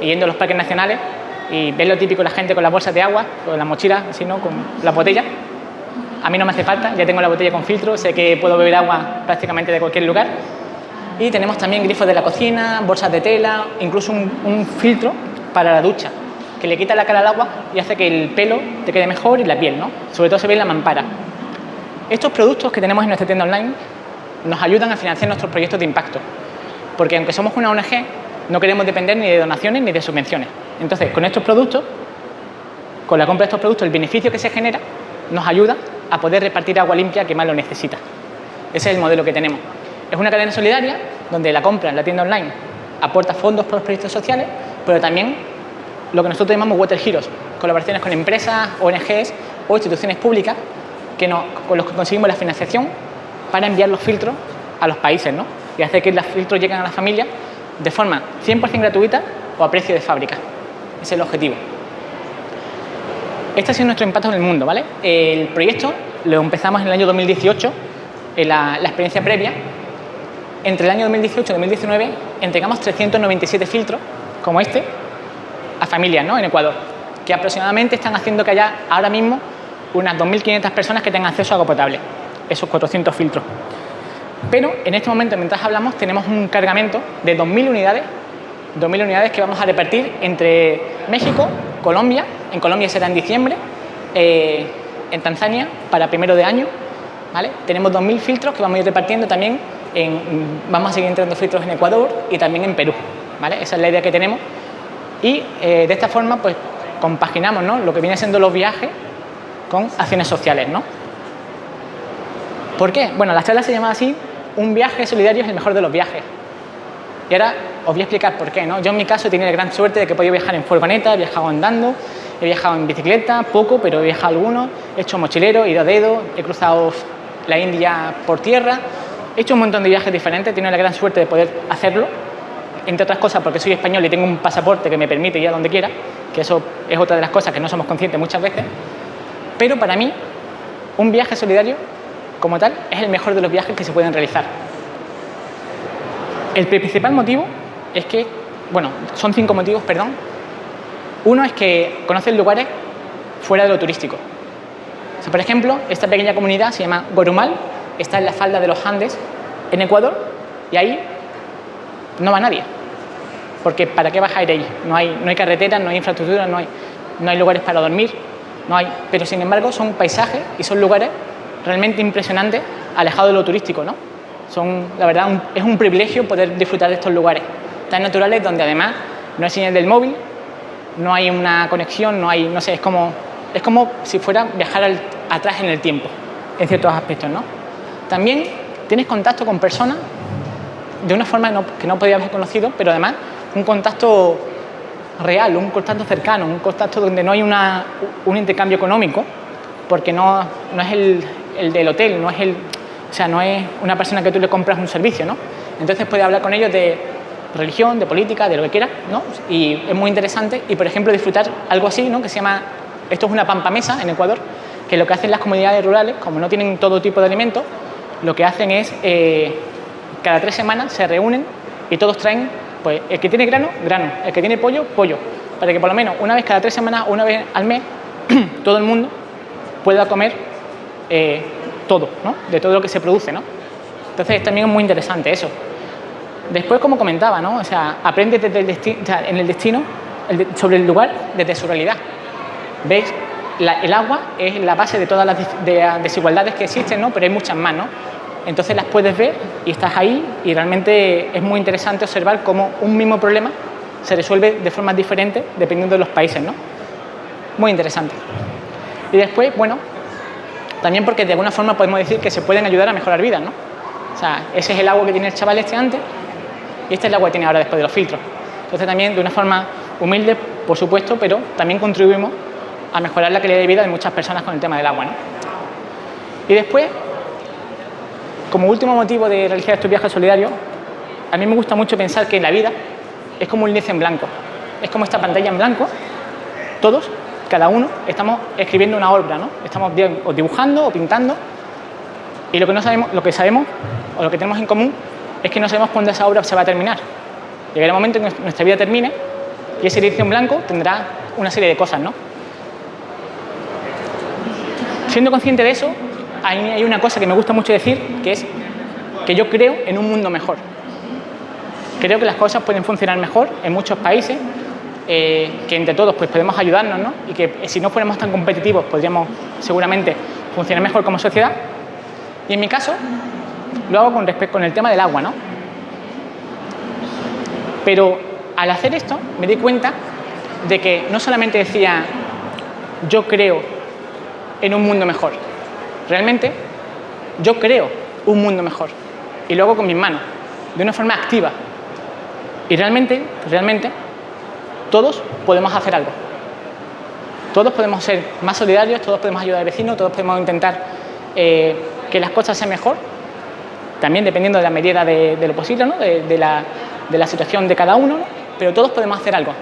yendo a los parques nacionales, y ves lo típico la gente con las bolsas de agua, con las mochilas, así, con las botellas, a mí no me hace falta, ya tengo la botella con filtro, sé que puedo beber agua prácticamente de cualquier lugar. Y tenemos también grifos de la cocina, bolsas de tela, incluso un, filtro para la ducha, que le quita la cara al agua y hace que el pelo te quede mejor y la piel, ¿no? Sobre todo se ve en la mampara. Estos productos que tenemos en nuestra tienda online nos ayudan a financiar nuestros proyectos de impacto, porque aunque somos una ONG, no queremos depender ni de donaciones ni de subvenciones. Entonces, con estos productos, con la compra de estos productos, el beneficio que se genera nos ayuda a poder repartir agua limpia que más lo necesita. Ese es el modelo que tenemos. Es una cadena solidaria donde la compra en la tienda online aporta fondos para los proyectos sociales, pero también lo que nosotros llamamos Water Heroes, colaboraciones con empresas, ONGs o instituciones públicas que con los que conseguimos la financiación para enviar los filtros a los países ¿no? y hacer que los filtros lleguen a las familias de forma 100% gratuita o a precio de fábrica. Ese es el objetivo. Este ha sido nuestro impacto en el mundo, ¿vale? El proyecto lo empezamos en el año 2018, en la, experiencia previa. Entre el año 2018 y 2019 entregamos 397 filtros, como este, a familias ¿no? en Ecuador, que aproximadamente están haciendo que haya ahora mismo unas 2.500 personas que tengan acceso a agua potable, esos 400 filtros. Pero en este momento, mientras hablamos, tenemos un cargamento de 2.000 unidades, 2.000 unidades que vamos a repartir entre México, Colombia, en Colombia será en diciembre, eh, en Tanzania para primero de año, ¿vale? Tenemos 2.000 filtros que vamos a ir repartiendo también, vamos a seguir entrando filtros en Ecuador y también en Perú, ¿vale? Esa es la idea que tenemos y eh, de esta forma pues compaginamos ¿no? lo que viene siendo los viajes con acciones sociales, ¿no? ¿Por qué? Bueno, la charla se llama así, un viaje solidario es el mejor de los viajes. Y ahora os voy a explicar por qué. ¿no? Yo en mi caso he tenido la gran suerte de que he podido viajar en furgoneta, he viajado andando, he viajado en bicicleta, poco, pero he viajado algunos, he hecho mochilero, he ido a dedo, he cruzado la India por tierra, he hecho un montón de viajes diferentes, he tenido la gran suerte de poder hacerlo, entre otras cosas porque soy español y tengo un pasaporte que me permite ir a donde quiera, que eso es otra de las cosas que no somos conscientes muchas veces, pero para mí un viaje solidario como tal es el mejor de los viajes que se pueden realizar. El principal motivo es que, bueno, son cinco motivos, perdón. Uno es que conocen lugares fuera de lo turístico. por ejemplo, esta pequeña comunidad se llama Gorumal, está en la falda de los Andes, en Ecuador, y ahí no va nadie. Porque ¿para qué ir ahí? No hay, no hay carreteras, no hay infraestructura, no hay, no hay lugares para dormir, no hay. Pero sin embargo son paisajes y son lugares realmente impresionantes, alejados de lo turístico, ¿no? Son, la verdad, es un privilegio poder disfrutar de estos lugares tan naturales donde además no hay señal del móvil, no hay una conexión, no hay, no sé, es como, es como si fuera viajar atrás en el tiempo, en ciertos aspectos, ¿no? También tienes contacto con personas de una forma que no podías haber conocido, pero además un contacto real, un contacto cercano, un contacto donde no hay una, un intercambio económico, porque no, no es el, el, del hotel, no es el, o sea, no es una persona que tú le compras un servicio, ¿no? Entonces puedes hablar con ellos de religión, de política, de lo que quieras, ¿no? Y es muy interesante y, por ejemplo, disfrutar algo así, ¿no? Que se llama, esto es una pampamesa en Ecuador, que lo que hacen las comunidades rurales, como no tienen todo tipo de alimentos, lo que hacen es, eh, cada tres semanas se reúnen y todos traen, pues, el que tiene grano, grano, el que tiene pollo, pollo, para que por lo menos una vez cada tres semanas, una vez al mes, (clears throat) todo el mundo pueda comer eh, todo, ¿no? De todo lo que se produce, ¿no? Entonces también es muy interesante eso. Después, como comentaba, ¿no? O sea, aprende desde el destino, en el destino sobre el lugar desde su realidad. ¿Veis? el agua es la base de todas las desigualdades que existen, ¿no? Pero hay muchas más, ¿no? Entonces las puedes ver y estás ahí y realmente es muy interesante observar cómo un mismo problema se resuelve de formas diferentes dependiendo de los países, ¿no? Muy interesante. Y después, bueno, también porque de alguna forma podemos decir que se pueden ayudar a mejorar vidas, ¿no? O sea, ese es el agua que tiene el chaval este antes y este es el agua que tiene ahora después de los filtros. Entonces también de una forma humilde, por supuesto, pero también contribuimos a mejorar la calidad de vida de muchas personas con el tema del agua. ¿no? Y después, como último motivo de realizar estos viajes solidarios, a mí me gusta mucho pensar que la vida es como un lienzo en blanco. Es como esta pantalla en blanco, todos, cada uno, estamos escribiendo una obra, ¿no? Estamos o dibujando o pintando y lo que, no sabemos, lo que sabemos o lo que tenemos en común es que no sabemos cuándo esa obra se va a terminar. Llegará el momento en que nuestra vida termine y ese lienzo en blanco tendrá una serie de cosas, ¿no? Siendo consciente de eso, hay una cosa que me gusta mucho decir, que es que yo creo en un mundo mejor. Creo que las cosas pueden funcionar mejor en muchos países, eh, que entre todos pues, podemos ayudarnos, ¿no? Y que si no fuéramos tan competitivos podríamos seguramente funcionar mejor como sociedad. Y en mi caso, lo hago con respecto con el tema del agua, ¿no? Pero al hacer esto me di cuenta de que no solamente decía yo creo en un mundo mejor, realmente yo creo un mundo mejor y lo hago con mis manos, de una forma activa. Y realmente, realmente, todos podemos hacer algo. Todos podemos ser más solidarios, todos podemos ayudar al vecino, todos podemos intentar eh, que las cosas sean mejor también dependiendo de la medida de, lo posible, ¿no? de, la, situación de cada uno, pero todos podemos hacer algo,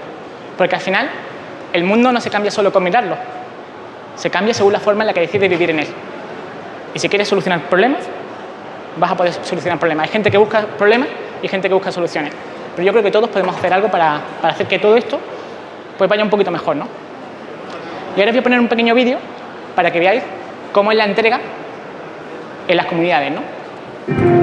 porque al final el mundo no se cambia solo con mirarlo, se cambia según la forma en la que decides vivir en él. Y si quieres solucionar problemas, vas a poder solucionar problemas. Hay gente que busca problemas y gente que busca soluciones, pero yo creo que todos podemos hacer algo para, hacer que todo esto pues vaya un poquito mejor. ¿no? Y ahora os voy a poner un pequeño vídeo para que veáis cómo es la entrega en las comunidades. ¿no?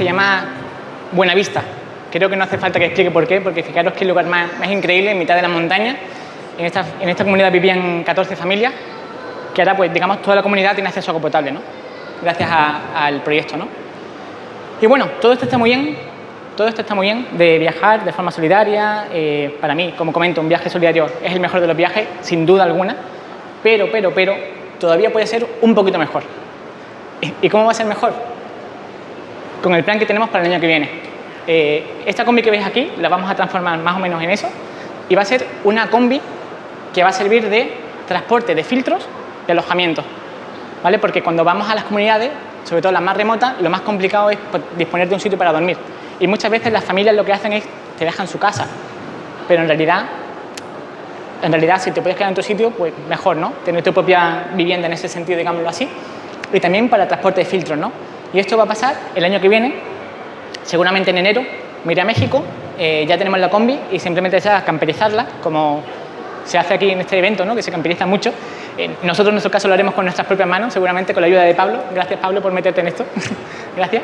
Se llama Buenavista. Creo que no hace falta que explique por qué, porque fijaros que el lugar más, increíble, en mitad de la montaña. En esta, en esta comunidad vivían 14 familias, que ahora, pues, digamos, toda la comunidad tiene acceso a agua potable, ¿no? Gracias al proyecto, ¿no? Y bueno, todo esto está muy bien, todo esto está muy bien, de viajar de forma solidaria. Eh, para mí, como comento, un viaje solidario es el mejor de los viajes, sin duda alguna, pero, pero, pero, todavía puede ser un poquito mejor. ¿Y cómo va a ser mejor? Con el plan que tenemos para el año que viene. Eh, esta combi que veis aquí la vamos a transformar más o menos en eso y va a ser una combi que va a servir de transporte de filtros y alojamiento. ¿vale? Porque cuando vamos a las comunidades, sobre todo las más remotas, lo más complicado es pues, disponer de un sitio para dormir. Y muchas veces las familias lo que hacen es te dejan su casa, pero en realidad, en realidad si te puedes quedar en tu sitio, pues mejor, ¿no? Tener tu propia vivienda en ese sentido, digámoslo así. Y también para transporte de filtros, ¿no? Y esto va a pasar el año que viene Seguramente en enero me iré a México, eh, ya tenemos la combi y simplemente sea camperizarla, como se hace aquí en este evento, ¿no? que se camperiza mucho. Eh, nosotros en nuestro caso lo haremos con nuestras propias manos, seguramente con la ayuda de Pablo. Gracias Pablo por meterte en esto. (laughs) Gracias.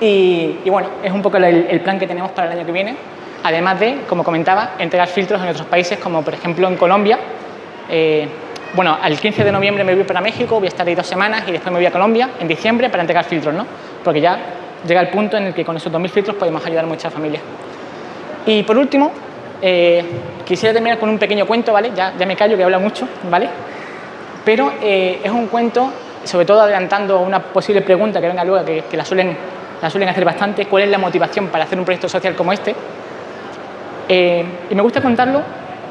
Y, bueno, es un poco el, plan que tenemos para el año que viene. Además de, como comentaba, entregar filtros en otros países, como por ejemplo en Colombia. Eh, bueno, al 15 de noviembre me voy para México, voy a estar ahí dos semanas y después me voy a Colombia en diciembre para entregar filtros, ¿no? Porque ya llega el punto en el que con esos 2.000 filtros podemos ayudar a muchas familias. Y por último, eh, quisiera terminar con un pequeño cuento, ¿vale? Ya, ya me callo, que habla mucho, ¿vale? Pero eh, es un cuento, sobre todo adelantando una posible pregunta que venga luego, que, la, suelen, la suelen hacer bastante, ¿cuál es la motivación para hacer un proyecto social como este? Eh, y me gusta contarlo,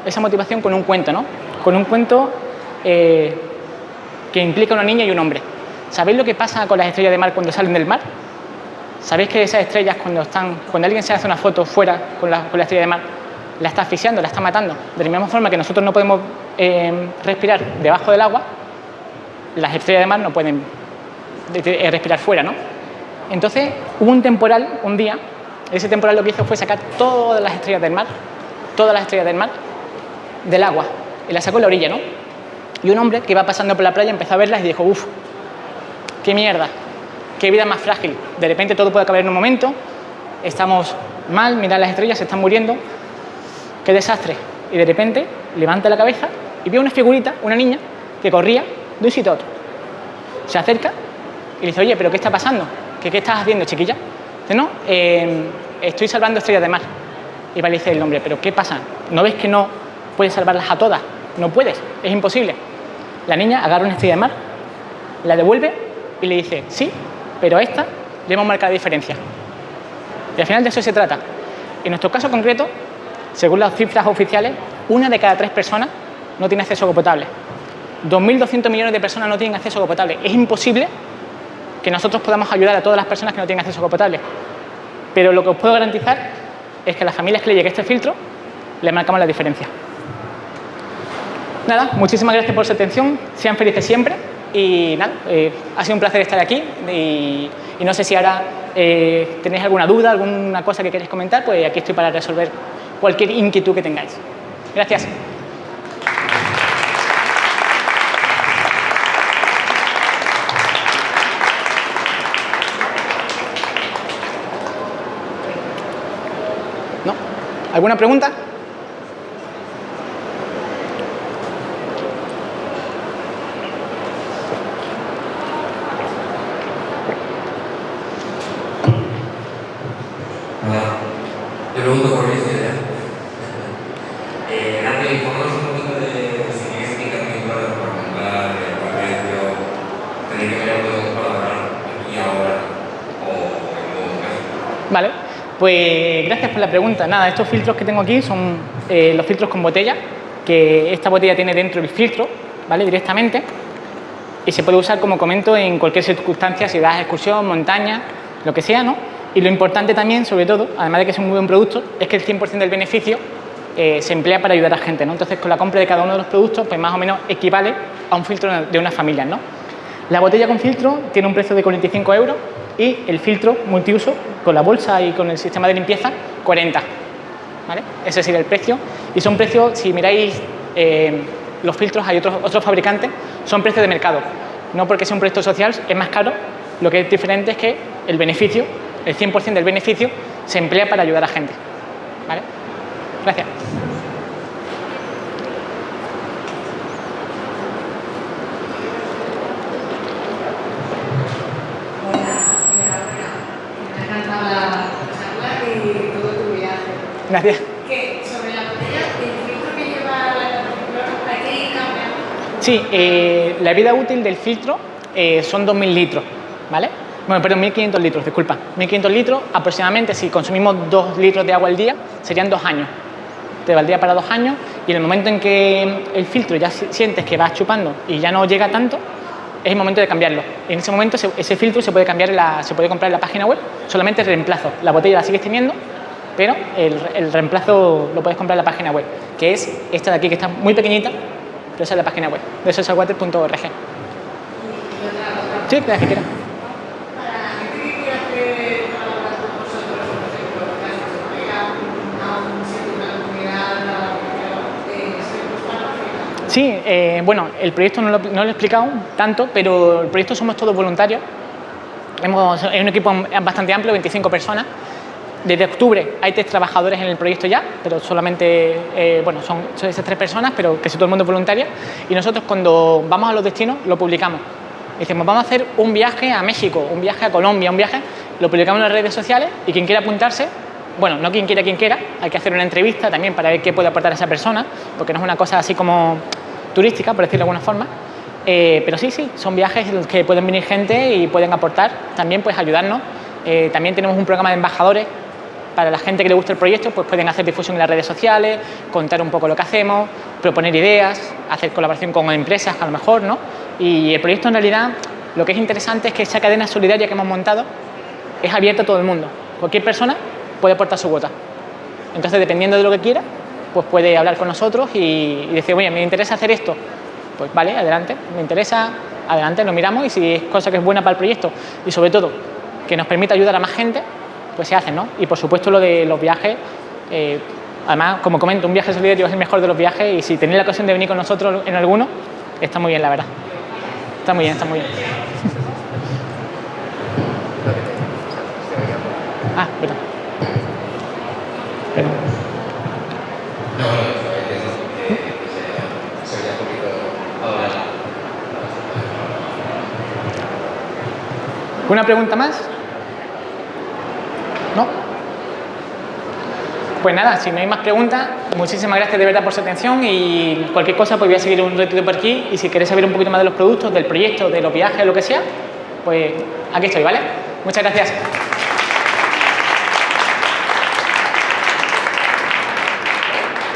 esa motivación, con un cuento, ¿no? Con un cuento que implica una niña y un hombre. ¿Sabéis lo que pasa con las estrellas de mar cuando salen del mar? ¿Sabéis que esas estrellas cuando están, cuando alguien se hace una foto fuera con la, con la estrella de mar, la está asfixiando, la está matando? De la misma forma que nosotros no podemos eh, respirar debajo del agua, las estrellas de mar no pueden eh, respirar fuera, ¿no? Entonces hubo un temporal un día, ese temporal lo que hizo fue sacar todas las estrellas del mar, todas las estrellas del mar, del agua, y las sacó en la orilla, ¿no? Y un hombre que iba pasando por la playa empezó a verlas y dijo, uff, qué mierda, qué vida más frágil. De repente todo puede acabar en un momento, estamos mal, mirad las estrellas, se están muriendo, qué desastre. Y de repente levanta la cabeza y ve una figurita, una niña, que corría de un sitio a otro. Se acerca y le dice, oye, ¿pero qué está pasando? ¿Qué, qué estás haciendo, chiquilla? Dice, no, em, estoy salvando estrellas de mar. Y le dice el hombre, ¿pero qué pasa? ¿No ves que no puedes salvarlas a todas? No puedes, es imposible. La niña agarra una estrella de mar, la devuelve y le dice, sí, pero a esta le hemos marcado diferencia. Y al final de eso se trata. En nuestro caso concreto, según las cifras oficiales, una de cada tres personas no tiene acceso a agua potable. 2.200 millones de personas no tienen acceso a agua potable. Es imposible que nosotros podamos ayudar a todas las personas que no tienen acceso a agua potable. Pero lo que os puedo garantizar es que a las familias que le llegue este filtro, le marcamos la diferencia. Nada, muchísimas gracias por su atención. Sean felices siempre y nada, eh, ha sido un placer estar aquí y, no sé si ahora eh, tenéis alguna duda, alguna cosa que queréis comentar, pues aquí estoy para resolver cualquier inquietud que tengáis. Gracias. ¿Alguna pregunta? Pues gracias la pregunta. Nada, estos filtros que tengo aquí son eh, los filtros con botella, que esta botella tiene dentro el filtro, ¿vale? Directamente. Y se puede usar, como comento, en cualquier circunstancia, si vas a excursión, montaña, lo que sea, ¿no? Y lo importante también, sobre todo, además de que es un muy buen producto, es que el 100% del beneficio eh, se emplea para ayudar a gente, ¿no? Entonces, con la compra de cada uno de los productos, pues más o menos equivale a un filtro de una familia, ¿no? La botella con filtro tiene un precio de 45 euros y el filtro multiuso con la bolsa y con el sistema de limpieza 40. ¿vale? Ese sería el precio. Y son precios, si miráis eh, los filtros, hay otros, otros fabricantes, son precios de mercado. No porque sea un proyecto social es más caro, lo que es diferente es que el beneficio, el 100% del beneficio, se emplea para ayudar a gente. ¿vale? Gracias. Gracias. Que sobre la botella, el filtro que lleva la hay que ir cambiando. Sí, eh, la vida útil del filtro eh, son 2.000 litros, ¿vale? Bueno, perdón, 1.500 litros, disculpa. 1.500 litros, aproximadamente, si consumimos 2 litros de agua al día, serían 2 años. Te valdría para 2 años y en el momento en que el filtro ya sientes que vas chupando y ya no llega tanto, es el momento de cambiarlo. En ese momento ese, filtro se puede, cambiar la, se puede comprar en la página web, solamente reemplazo. La botella la sigues teniendo, pero el, el, reemplazo lo puedes comprar en la página web, que es esta de aquí, que está muy pequeñita, pero esa es la página web, de socialwater.org. Sí, la que quiera. Sí, eh, bueno, el proyecto no lo, no lo, he explicado tanto, pero el proyecto somos todos voluntarios. Hemos, es un equipo bastante amplio, 25 personas, desde octubre hay tres trabajadores en el proyecto ya, pero solamente, eh, bueno, son, esas tres personas, pero que si todo el mundo es voluntario. Y nosotros cuando vamos a los destinos lo publicamos. Decimos, vamos a hacer un viaje a México, un viaje a Colombia, un viaje, lo publicamos en las redes sociales y quien quiera apuntarse, bueno, no quien quiera, quien quiera, hay que hacer una entrevista también para ver qué puede aportar esa persona, porque no es una cosa así como turística, por decirlo de alguna forma. Eh, pero sí, sí, son viajes en los que pueden venir gente y pueden aportar, también pues ayudarnos. Eh, también tenemos un programa de embajadores para la gente que le gusta el proyecto, pues pueden hacer difusión en las redes sociales, contar un poco lo que hacemos, proponer ideas, hacer colaboración con empresas a lo mejor, ¿no? Y el proyecto en realidad lo que es interesante es que esa cadena solidaria que hemos montado es abierta a todo el mundo. Cualquier persona puede aportar su cuota. Entonces, dependiendo de lo que quiera, pues puede hablar con nosotros y, y decir, oye, me interesa hacer esto. Pues vale, adelante, me interesa, adelante, lo miramos y si es cosa que es buena para el proyecto y sobre todo que nos permite ayudar a más gente, pues se hace, ¿no? Y por supuesto lo de los viajes, eh, además, como comento, un viaje solidario es el mejor de los viajes y si tenéis la ocasión de venir con nosotros en alguno, está muy bien, la verdad. Está muy bien, está muy bien. (laughs) ah, perdón. Perdón. ¿Una pregunta más? Pues nada, si no hay más preguntas, muchísimas gracias de verdad por su atención y cualquier cosa pues voy a seguir un ratito por aquí y si queréis saber un poquito más de los productos, del proyecto, de los viajes, lo que sea, pues aquí estoy, ¿vale? Muchas gracias.